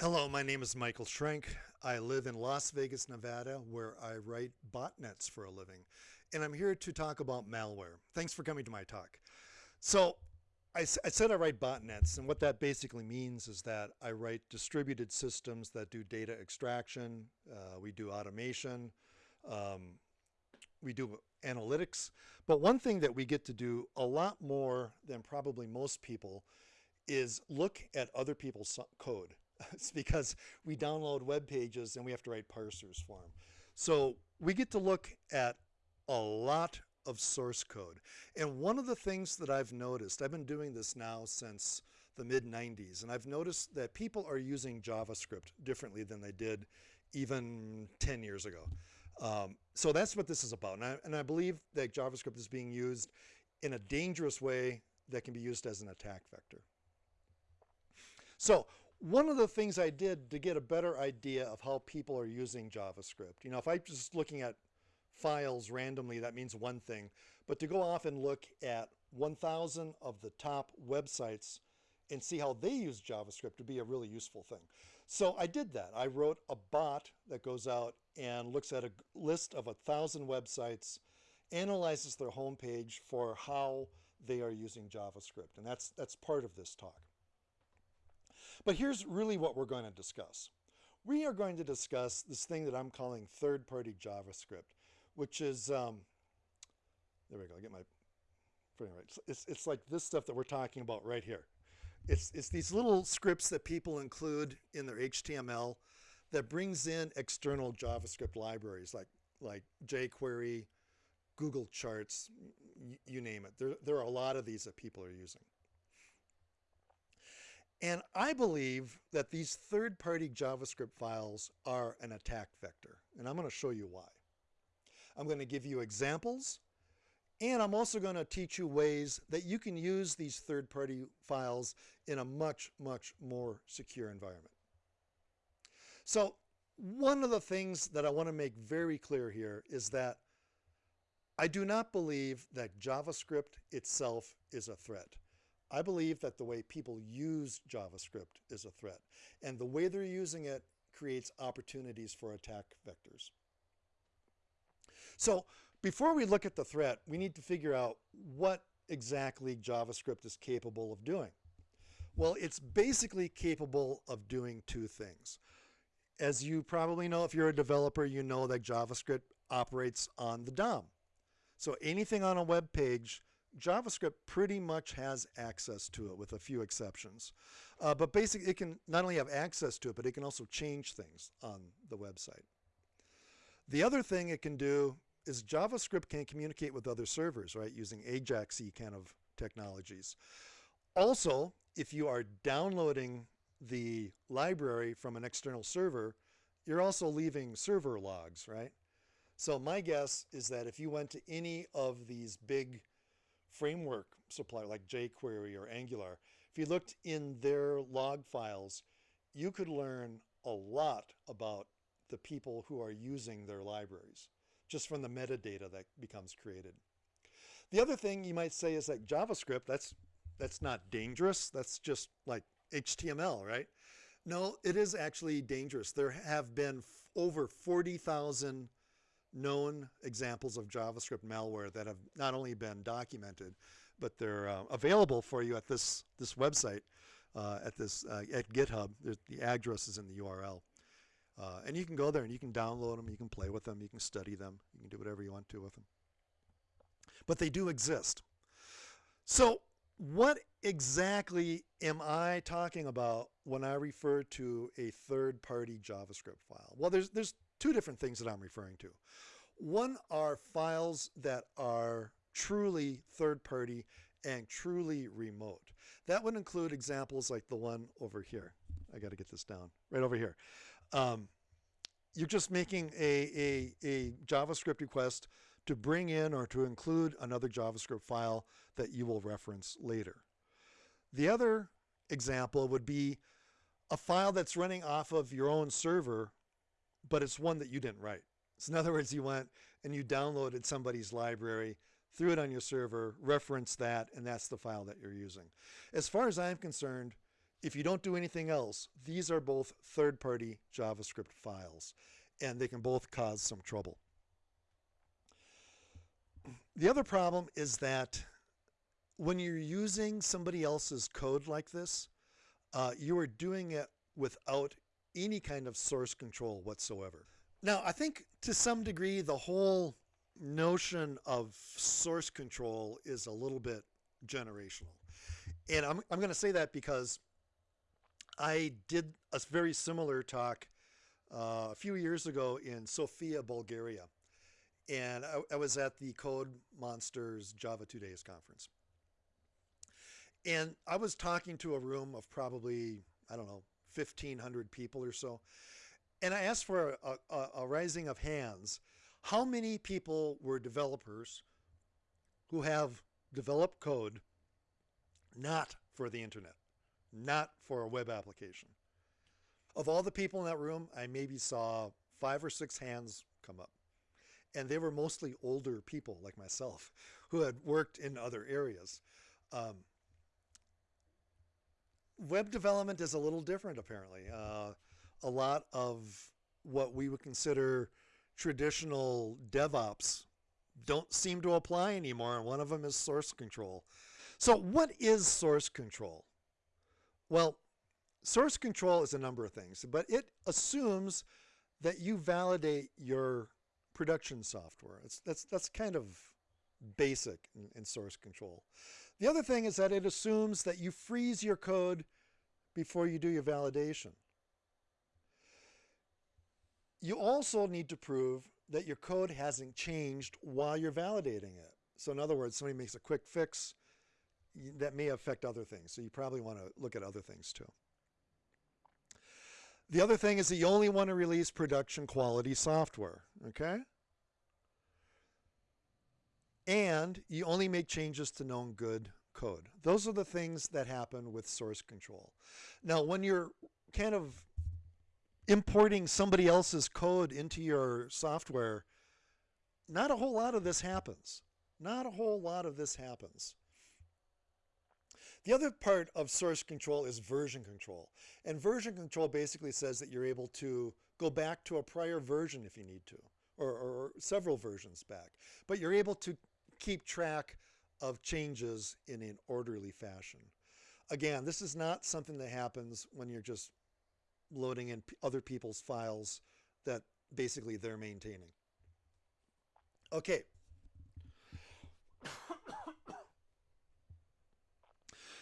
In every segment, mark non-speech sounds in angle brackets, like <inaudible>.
Hello, my name is Michael Schrenk. I live in Las Vegas, Nevada, where I write botnets for a living. And I'm here to talk about malware. Thanks for coming to my talk. So I, I, said I write botnets, and what that basically means is that I write distributed systems that do data extraction. Uh, we do automation. Um, we do analytics. But one thing that we get to do a lot more than probably most people is look at other people's code. <laughs> it's because we download web pages and we have to write parsers for them. So we get to look at a lot of source code. And one of the things that I've noticed, I've been doing this now since the mid 90s, and I've noticed that people are using JavaScript differently than they did even 10 years ago. Um, so that's what this is about. And I, and I believe that JavaScript is being used in a dangerous way that can be used as an attack vector. So one of the things I did to get a better idea of how people are using JavaScript, you know, if I'm just looking at files randomly, that means one thing. But to go off and look at 1,000 of the top websites and see how they use JavaScript would be a really useful thing. So I did that. I wrote a bot that goes out and looks at a list of a thousand websites, analyzes their homepage for how they are using JavaScript. And that's, that's part of this talk. But here's really what we're going to discuss. We are going to discuss this thing that I'm calling third-party JavaScript, which is, um, there we go, I get my, right. It's, it's like this stuff that we're talking about right here. It's, it's these little scripts that people include in their HTML that brings in external JavaScript libraries like, like jQuery, Google Charts, you name it. There, there are a lot of these that people are using. And I believe that these third-party JavaScript files are an attack vector. And I'm going to show you why. I'm going to give you examples. And I'm also going to teach you ways that you can use these third-party files in a much, much more secure environment. So one of the things that I want to make very clear here is that I do not believe that JavaScript itself is a threat. I believe that the way people use JavaScript is a threat. And the way they're using it creates opportunities for attack vectors. So before we look at the threat, we need to figure out what exactly JavaScript is capable of doing. Well, it's basically capable of doing two things. As you probably know, if you're a developer, you know that JavaScript operates on the DOM. So anything on a web page JavaScript pretty much has access to it with a few exceptions. Uh, but basically it can not only have access to it, but it can also change things on the website. The other thing it can do is JavaScript can communicate with other servers, right, using AJAX kind of technologies. Also, if you are downloading the library from an external server, you're also leaving server logs, right? So my guess is that if you went to any of these big framework supplier like jQuery or Angular, if you looked in their log files, you could learn a lot about the people who are using their libraries just from the metadata that becomes created. The other thing you might say is that JavaScript, that's, that's not dangerous. That's just like HTML, right? No, it is actually dangerous. There have been over 40,000 known examples of JavaScript malware that have not only been documented, but they're uh, available for you at this this website, uh, at this uh, at GitHub. the address is in the URL, uh, and you can go there and you can download them, you can play with them, you can study them, you can do whatever you want to with them. But they do exist. So what exactly am I talking about when I refer to a third-party JavaScript file? Well, there's there's two different things that I'm referring to. One are files that are truly third party and truly remote. That would include examples like the one over here. I got to get this down right over here. Um, you're just making a, a, a JavaScript request to bring in or to include another JavaScript file that you will reference later. The other example would be a file that's running off of your own server but it's one that you didn't write. So in other words, you went and you downloaded somebody's library, threw it on your server, referenced that, and that's the file that you're using. As far as I'm concerned, if you don't do anything else, these are both third-party JavaScript files, and they can both cause some trouble. The other problem is that when you're using somebody else's code like this, uh, you are doing it without any kind of source control whatsoever. Now, I think to some degree, the whole notion of source control is a little bit generational. And I'm, I'm going to say that because I did a very similar talk uh, a few years ago in Sofia, Bulgaria. And I, I was at the Code Monsters Java 2 Days conference. And I was talking to a room of probably, I don't know, 1,500 people or so. And I asked for a, a, a rising of hands. How many people were developers who have developed code not for the internet, not for a web application? Of all the people in that room, I maybe saw five or six hands come up. And they were mostly older people like myself who had worked in other areas. Um, web development is a little different apparently. Uh, a lot of what we would consider traditional DevOps don't seem to apply anymore, and one of them is source control. So what is source control? Well, source control is a number of things, but it assumes that you validate your production software. It's, that's, that's kind of basic in, in source control. The other thing is that it assumes that you freeze your code before you do your validation. You also need to prove that your code hasn't changed while you're validating it. So in other words, somebody makes a quick fix, that may affect other things. So you probably want to look at other things too. The other thing is that you only want to release production quality software, okay? And you only make changes to known good code. Those are the things that happen with source control. Now, when you're kind of importing somebody else's code into your software, not a whole lot of this happens. Not a whole lot of this happens. The other part of source control is version control. And version control basically says that you're able to go back to a prior version if you need to, or, or several versions back. But you're able to keep track of changes in an orderly fashion. Again, this is not something that happens when you're just loading in other people's files that basically they're maintaining. Okay.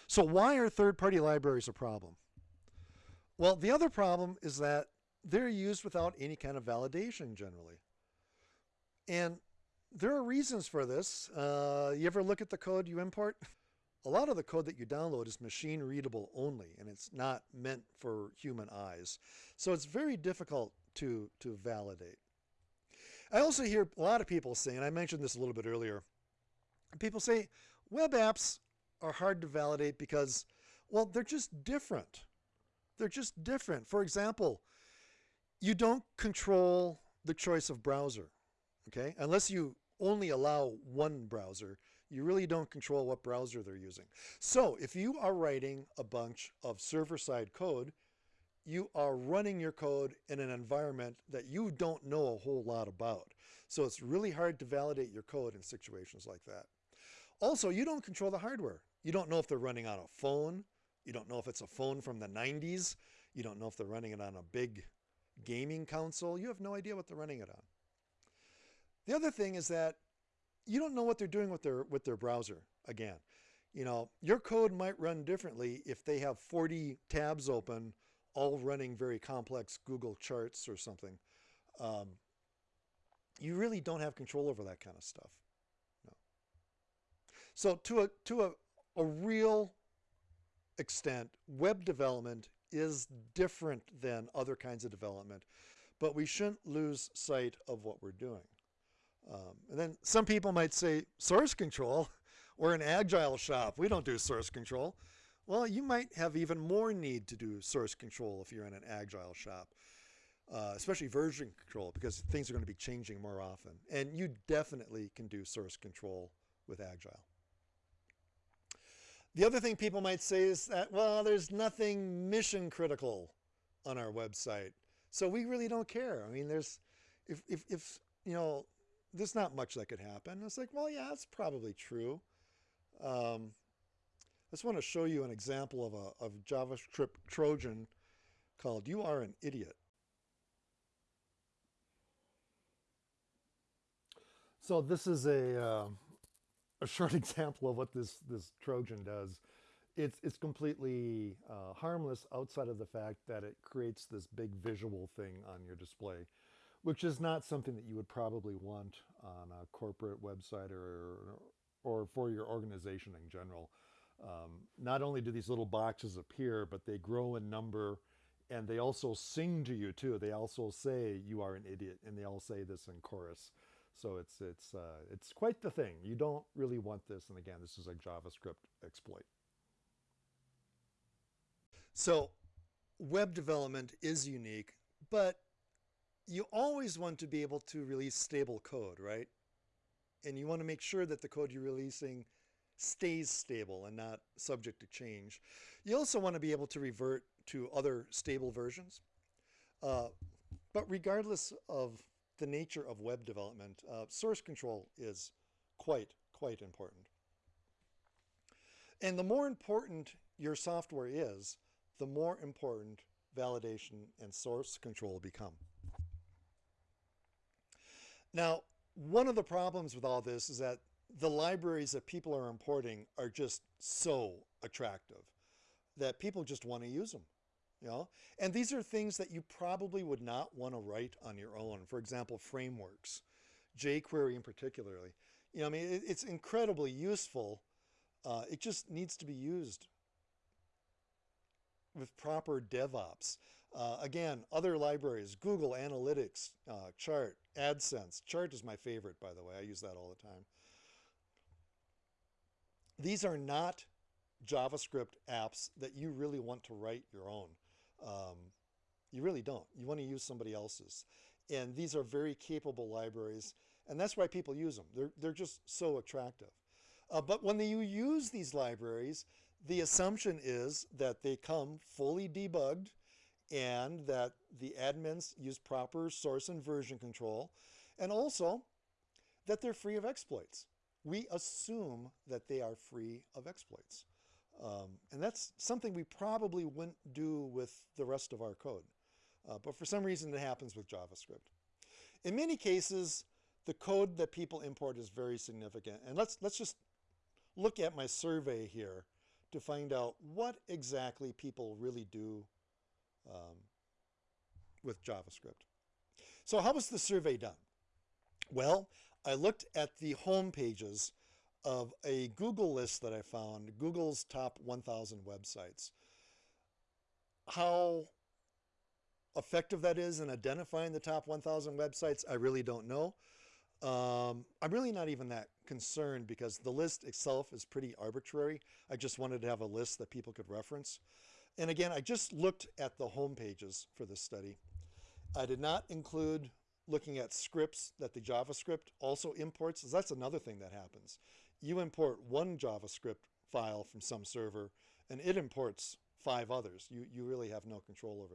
So why are third-party libraries a problem? Well, the other problem is that they're used without any kind of validation generally. And there are reasons for this. Uh, you ever look at the code you import? A lot of the code that you download is machine readable only, and it's not meant for human eyes. So it's very difficult to, to validate. I also hear a lot of people saying, and I mentioned this a little bit earlier, people say web apps are hard to validate because, well, they're just different. They're just different. For example, you don't control the choice of browser okay? Unless you only allow one browser, you really don't control what browser they're using. So if you are writing a bunch of server-side code, you are running your code in an environment that you don't know a whole lot about. So it's really hard to validate your code in situations like that. Also, you don't control the hardware. You don't know if they're running on a phone. You don't know if it's a phone from the 90s. You don't know if they're running it on a big gaming console. You have no idea what they're running it on. The other thing is that you don't know what they're doing with their with their browser again. You know, your code might run differently if they have 40 tabs open, all running very complex Google charts or something. Um, you really don't have control over that kind of stuff. No. So to a to a, a real extent, web development is different than other kinds of development, but we shouldn't lose sight of what we're doing. Um, and then some people might say, source control, <laughs> we're an agile shop. We don't do source control. Well, you might have even more need to do source control if you're in an agile shop, uh, especially version control, because things are going to be changing more often. And you definitely can do source control with agile. The other thing people might say is that, well, there's nothing mission critical on our website. So we really don't care. I mean, there's, if, if, if you know, there's not much that could happen. It's like, well, yeah, that's probably true. Um, I just want to show you an example of a of JavaScript Trojan called You Are an Idiot. So this is a, uh, a short <laughs> example of what this, this Trojan does. It's, it's completely uh, harmless outside of the fact that it creates this big visual thing on your display, which is not something that you would probably want on a corporate website or, or for your organization in general. Um, not only do these little boxes appear, but they grow in number and they also sing to you too. They also say you are an idiot and they all say this in chorus. So it's, it's, uh, it's quite the thing. You don't really want this. And again, this is a JavaScript exploit. So web development is unique, but you always want to be able to release stable code, right? And you want to make sure that the code you're releasing stays stable and not subject to change. You also want to be able to revert to other stable versions. Uh, but regardless of the nature of web development, uh, source control is quite, quite important. And the more important your software is, the more important validation and source control become. Now, one of the problems with all this is that the libraries that people are importing are just so attractive that people just want to use them. You know? And these are things that you probably would not want to write on your own. For example, frameworks, jQuery in particularly. You know, I mean, it, it's incredibly useful. Uh, it just needs to be used with proper DevOps. Uh, again, other libraries, Google Analytics, uh, Chart, AdSense. Chart is my favorite, by the way. I use that all the time. These are not JavaScript apps that you really want to write your own. Um, you really don't. You want to use somebody else's. And these are very capable libraries. And that's why people use them. They're, they're just so attractive. Uh, but when you use these libraries, the assumption is that they come fully debugged and that the admins use proper source and version control, and also that they're free of exploits. We assume that they are free of exploits. Um, and that's something we probably wouldn't do with the rest of our code. Uh, but for some reason it happens with JavaScript. In many cases, the code that people import is very significant. And let's, let's just look at my survey here to find out what exactly people really do um, with JavaScript. So how was the survey done? Well, I looked at the home pages of a Google list that I found, Google's top 1,000 websites. How effective that is in identifying the top 1,000 websites, I really don't know. Um, I'm really not even that concerned because the list itself is pretty arbitrary. I just wanted to have a list that people could reference. And again, I just looked at the home pages for this study. I did not include looking at scripts that the JavaScript also imports. That's another thing that happens you import one JavaScript file from some server and it imports five others. You, you really have no control over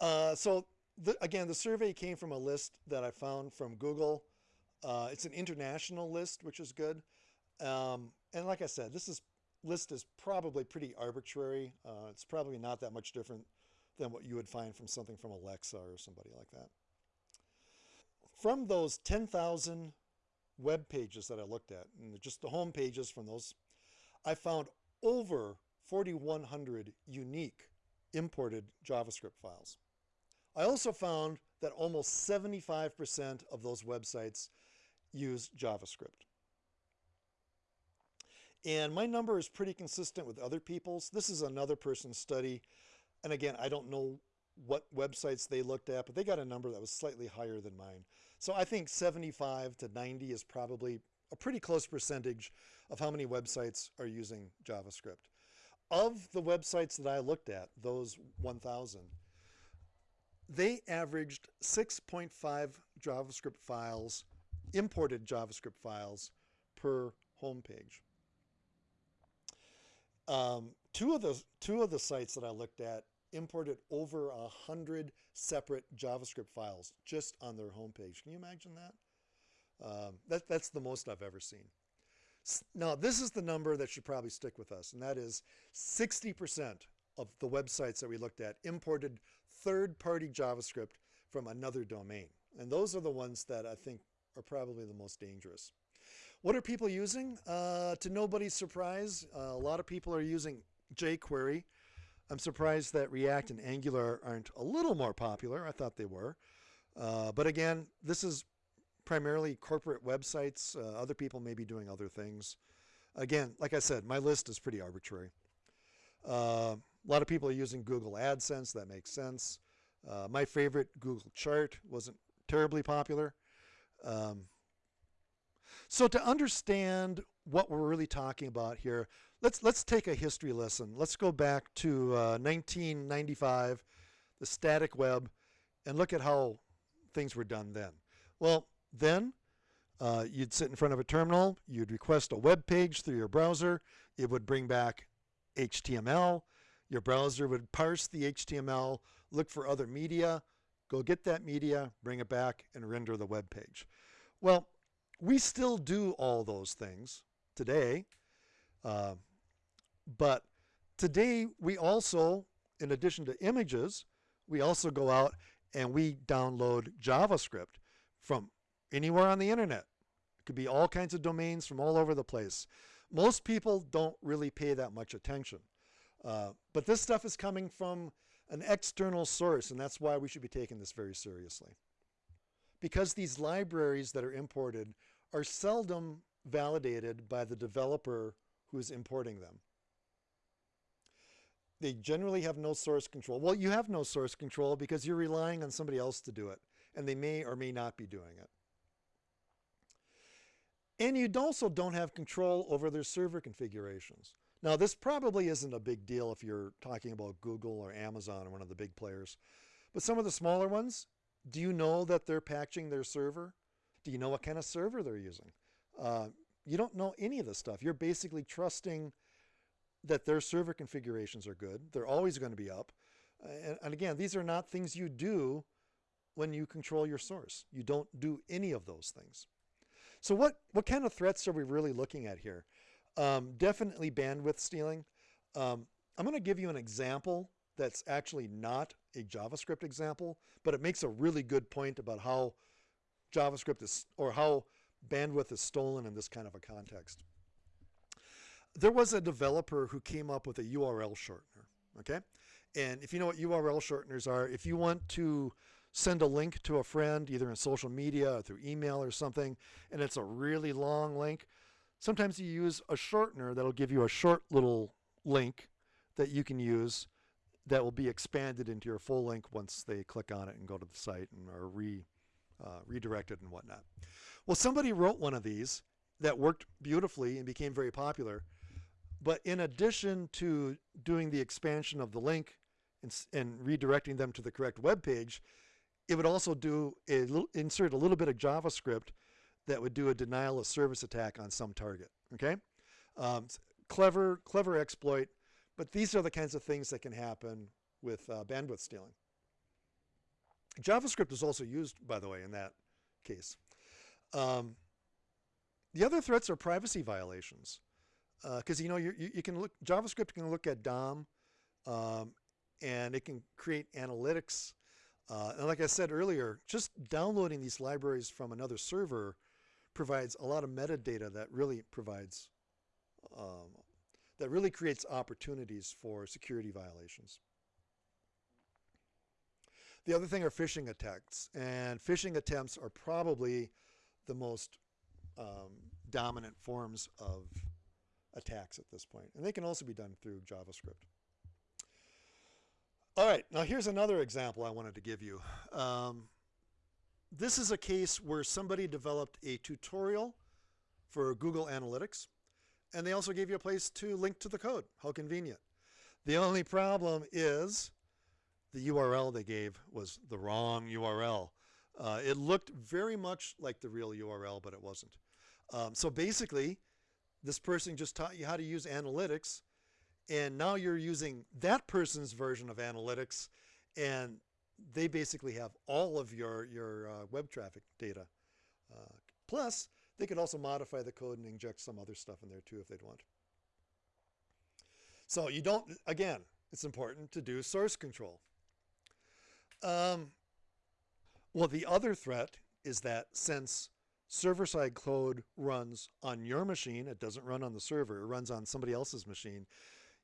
that. Uh, so the, again, the survey came from a list that I found from Google. Uh, it's an international list, which is good. Um, and like I said, this is list is probably pretty arbitrary. Uh, it's probably not that much different than what you would find from something from Alexa or somebody like that. From those 10,000 web pages that I looked at, and just the home pages from those, I found over 4,100 unique imported JavaScript files. I also found that almost 75% of those websites use JavaScript. And my number is pretty consistent with other people's. This is another person's study. And again, I don't know what websites they looked at, but they got a number that was slightly higher than mine. So I think 75 to 90 is probably a pretty close percentage of how many websites are using JavaScript. Of the websites that I looked at, those 1,000, they averaged 6.5 JavaScript files, imported JavaScript files per homepage. Um, two of the two of the sites that I looked at imported over a hundred separate JavaScript files just on their homepage. Can you imagine that? Um, that that's the most I've ever seen. Now, this is the number that should probably stick with us, and that is 60% of the websites that we looked at imported third-party JavaScript from another domain. And those are the ones that I think are probably the most dangerous. What are people using? Uh, to nobody's surprise, uh, a lot of people are using jQuery. I'm surprised that React and Angular aren't a little more popular. I thought they were. Uh, but again, this is primarily corporate websites. Uh, other people may be doing other things. Again, like I said, my list is pretty arbitrary. Uh, a lot of people are using Google AdSense. That makes sense. Uh, my favorite, Google Chart, wasn't terribly popular. Um, so to understand what we're really talking about here, let's let's take a history lesson. Let's go back to uh, 1995, the static web, and look at how things were done then. Well, then, uh, you'd sit in front of a terminal, you'd request a web page through your browser, it would bring back HTML, your browser would parse the HTML, look for other media, go get that media, bring it back, and render the web page. Well, we still do all those things today, uh, but today we also, in addition to images, we also go out and we download JavaScript from anywhere on the internet. It could be all kinds of domains from all over the place. Most people don't really pay that much attention. Uh, but this stuff is coming from an external source, and that's why we should be taking this very seriously. Because these libraries that are imported are seldom validated by the developer who is importing them. They generally have no source control. Well, you have no source control because you're relying on somebody else to do it, and they may or may not be doing it. And you also don't have control over their server configurations. Now, this probably isn't a big deal if you're talking about Google or Amazon or one of the big players. But some of the smaller ones, do you know that they're patching their server? Do you know what kind of server they're using? Uh, you don't know any of this stuff. You're basically trusting that their server configurations are good. They're always going to be up. And, and again, these are not things you do when you control your source. You don't do any of those things. So what, what kind of threats are we really looking at here? Um, definitely bandwidth stealing. Um, I'm going to give you an example that's actually not a JavaScript example, but it makes a really good point about how JavaScript is, or how bandwidth is stolen in this kind of a context. There was a developer who came up with a URL shortener, okay? And if you know what URL shorteners are, if you want to send a link to a friend, either in social media or through email or something, and it's a really long link. Sometimes you use a shortener that'll give you a short little link that you can use that will be expanded into your full link once they click on it and go to the site and are re, uh, redirected and whatnot. Well, somebody wrote one of these that worked beautifully and became very popular. But in addition to doing the expansion of the link and, and redirecting them to the correct web page, it would also do a little, insert a little bit of JavaScript that would do a denial of service attack on some target. Okay, um, clever, clever exploit, but these are the kinds of things that can happen with uh, bandwidth stealing. JavaScript is also used, by the way, in that case. Um, the other threats are privacy violations, because uh, you know you, you can look JavaScript can look at DOM, um, and it can create analytics uh, and like I said earlier, just downloading these libraries from another server provides a lot of metadata that really provides, um, that really creates opportunities for security violations. The other thing are phishing attacks, and phishing attempts are probably the most um, dominant forms of attacks at this point. And they can also be done through JavaScript. All right, now here's another example I wanted to give you. Um, this is a case where somebody developed a tutorial for Google Analytics, and they also gave you a place to link to the code. How convenient. The only problem is the URL they gave was the wrong URL. Uh, it looked very much like the real URL, but it wasn't. Um, so basically, this person just taught you how to use analytics and now you're using that person's version of analytics, and they basically have all of your your uh, web traffic data. Uh, plus, they could also modify the code and inject some other stuff in there too if they'd want. So you don't, again, it's important to do source control. Um, well, the other threat is that since server-side code runs on your machine, it doesn't run on the server, it runs on somebody else's machine,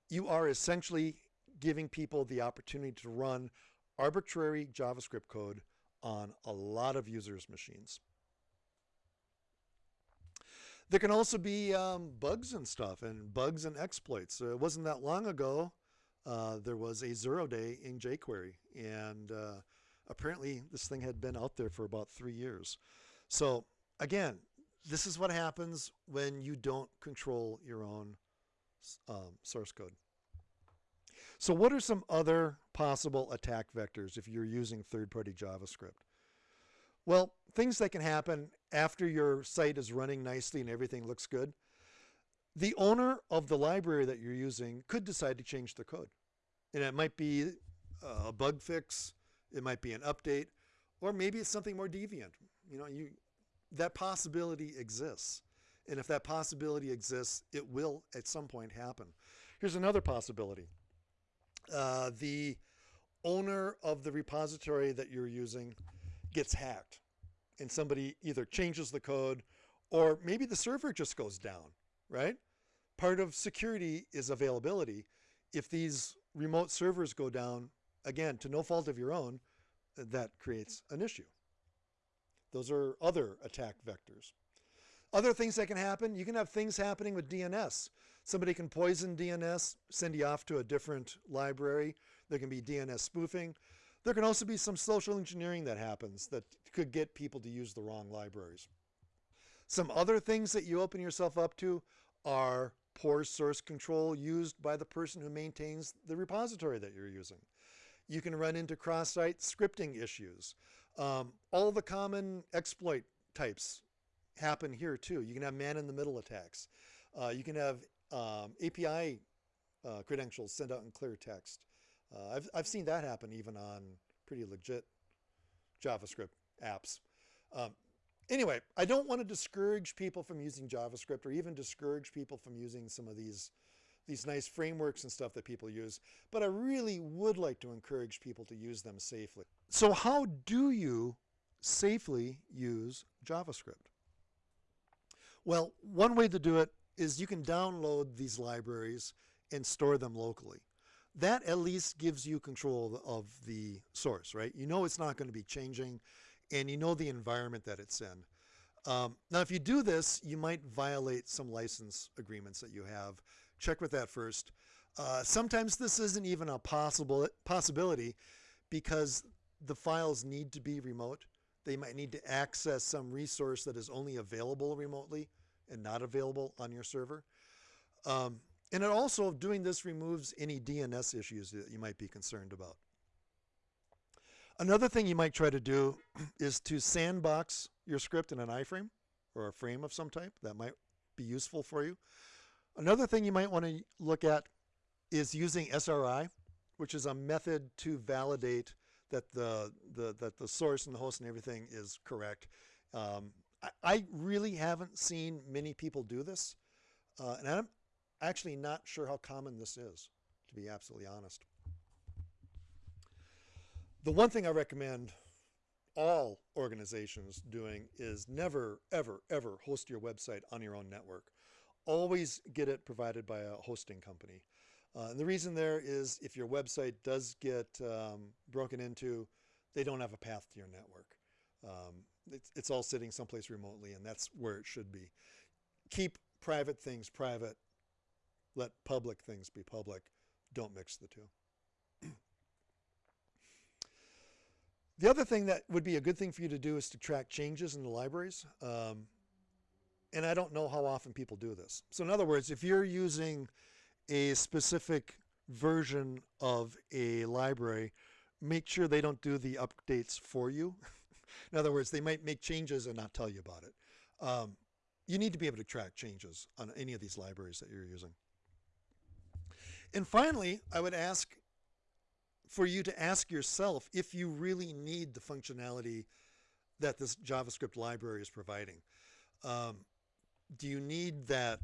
you are essentially giving people the opportunity to run arbitrary JavaScript code on a lot of users' machines. There can also be um, bugs and stuff and bugs and exploits. Uh, it wasn't that long ago uh, there was a zero day in jQuery and uh, apparently this thing had been out there for about three years. So again, this is what happens when you don't control your own um, source code. So what are some other possible attack vectors if you're using third-party JavaScript? Well, things that can happen after your site is running nicely and everything looks good. The owner of the library that you're using could decide to change the code. And it might be a bug fix, it might be an update, or maybe it's something more deviant. You know, you that possibility exists. And if that possibility exists, it will at some point happen. Here's another possibility. Uh, the owner of the repository that you're using gets hacked and somebody either changes the code or maybe the server just goes down, right? Part of security is availability. If these remote servers go down, again, to no fault of your own, that creates an issue. Those are other attack vectors. Other things that can happen, you can have things happening with DNS. Somebody can poison DNS, send you off to a different library. There can be DNS spoofing. There can also be some social engineering that happens that could get people to use the wrong libraries. Some other things that you open yourself up to are poor source control used by the person who maintains the repository that you're using. You can run into cross-site scripting issues. Um, all the common exploit types happen here too. You can have man-in-the-middle attacks. Uh, you can have um, API uh, credentials sent out in clear text. Uh, I've, I've seen that happen even on pretty legit JavaScript apps. Um, anyway, I don't want to discourage people from using JavaScript or even discourage people from using some of these these nice frameworks and stuff that people use, but I really would like to encourage people to use them safely. So how do you safely use JavaScript? Well, one way to do it is you can download these libraries and store them locally. That at least gives you control of the source, right? You know it's not going to be changing and you know the environment that it's in. Um, now, if you do this, you might violate some license agreements that you have. Check with that first. Uh, sometimes this isn't even a possible possibility because the files need to be remote. They might need to access some resource that is only available remotely and not available on your server. Um, and it also, doing this removes any DNS issues that you might be concerned about. Another thing you might try to do <clears throat> is to sandbox your script in an iframe or a frame of some type. That might be useful for you. Another thing you might want to look at is using SRI, which is a method to validate that the, the, that the source and the host and everything is correct. Um, I, I, really haven't seen many people do this, uh, and I'm actually not sure how common this is, to be absolutely honest. The one thing I recommend all organizations doing is never, ever, ever host your website on your own network. Always get it provided by a hosting company. Uh, and the reason there is if your website does get um, broken into, they don't have a path to your network. Um, it's, it's all sitting someplace remotely and that's where it should be. Keep private things private. Let public things be public. Don't mix the two. The other thing that would be a good thing for you to do is to track changes in the libraries. Um, and I don't know how often people do this. So in other words, if you're using a specific version of a library, make sure they don't do the updates for you. <laughs> in other words, they might make changes and not tell you about it. Um, you need to be able to track changes on any of these libraries that you're using. And finally, I would ask for you to ask yourself if you really need the functionality that this JavaScript library is providing. Um, do you need that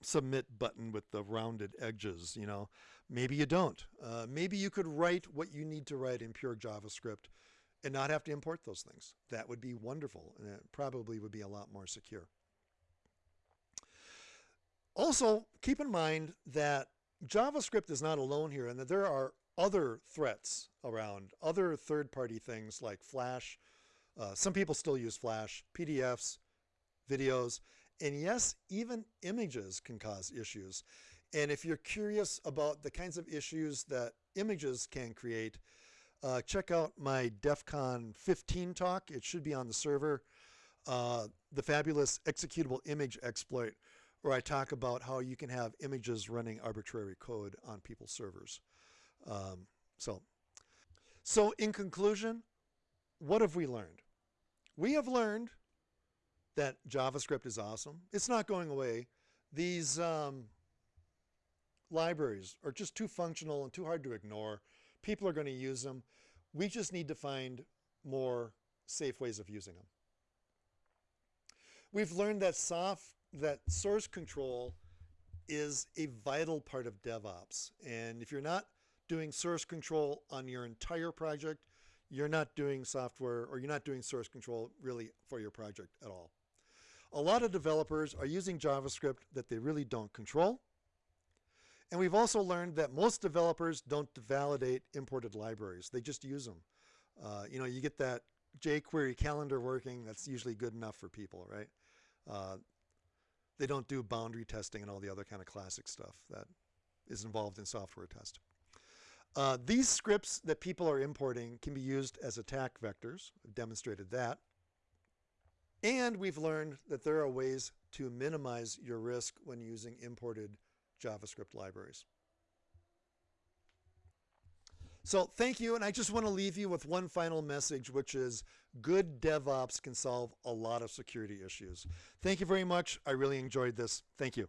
submit button with the rounded edges, you know? Maybe you don't. Uh, maybe you could write what you need to write in pure JavaScript and not have to import those things. That would be wonderful and it probably would be a lot more secure. Also, keep in mind that JavaScript is not alone here and that there are other threats around, other third-party things like Flash. Uh, some people still use Flash, PDFs, videos, and yes, even images can cause issues. And if you're curious about the kinds of issues that images can create, uh, check out my DEF CON 15 talk. It should be on the server. Uh, the fabulous executable image exploit, where I talk about how you can have images running arbitrary code on people's servers. Um, so, so in conclusion, what have we learned? We have learned that JavaScript is awesome. It's not going away. These um, libraries are just too functional and too hard to ignore. People are going to use them. We just need to find more safe ways of using them. We've learned that soft, that source control is a vital part of DevOps. And if you're not doing source control on your entire project, you're not doing software or you're not doing source control really for your project at all. A lot of developers are using JavaScript that they really don't control. And we've also learned that most developers don't validate imported libraries. They just use them. Uh, you know, you get that jQuery calendar working, that's usually good enough for people, right? Uh, they don't do boundary testing and all the other kind of classic stuff that is involved in software test. Uh, these scripts that people are importing can be used as attack vectors. I've demonstrated that. And we've learned that there are ways to minimize your risk when using imported JavaScript libraries. So thank you, and I just want to leave you with one final message, which is good DevOps can solve a lot of security issues. Thank you very much. I really enjoyed this. Thank you.